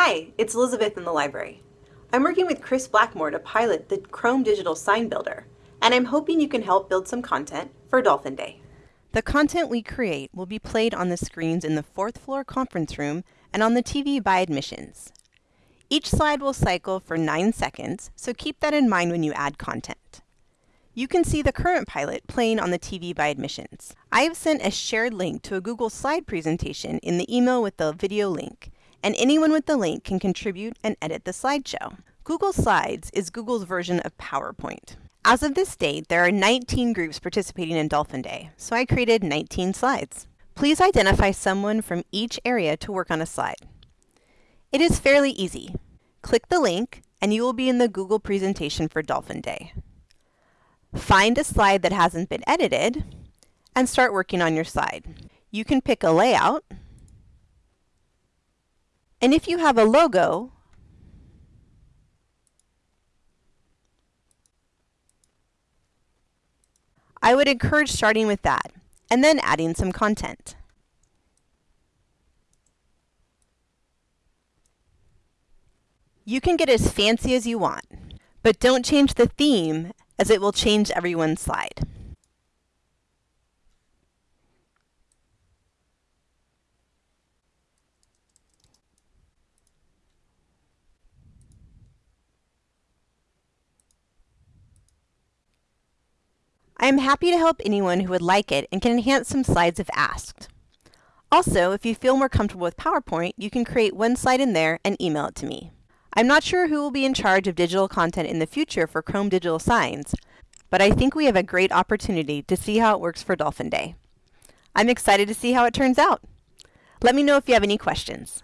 Hi, it's Elizabeth in the library. I'm working with Chris Blackmore to pilot the Chrome Digital Sign Builder, and I'm hoping you can help build some content for Dolphin Day. The content we create will be played on the screens in the fourth floor conference room and on the TV by admissions. Each slide will cycle for 9 seconds, so keep that in mind when you add content. You can see the current pilot playing on the TV by admissions. I have sent a shared link to a Google slide presentation in the email with the video link, and anyone with the link can contribute and edit the slideshow. Google Slides is Google's version of PowerPoint. As of this date, there are 19 groups participating in Dolphin Day, so I created 19 slides. Please identify someone from each area to work on a slide. It is fairly easy. Click the link, and you will be in the Google presentation for Dolphin Day. Find a slide that hasn't been edited, and start working on your slide. You can pick a layout, and if you have a logo, I would encourage starting with that, and then adding some content. You can get as fancy as you want, but don't change the theme as it will change everyone's slide. I am happy to help anyone who would like it and can enhance some slides if asked. Also, if you feel more comfortable with PowerPoint, you can create one slide in there and email it to me. I'm not sure who will be in charge of digital content in the future for Chrome Digital Signs, but I think we have a great opportunity to see how it works for Dolphin Day. I'm excited to see how it turns out. Let me know if you have any questions.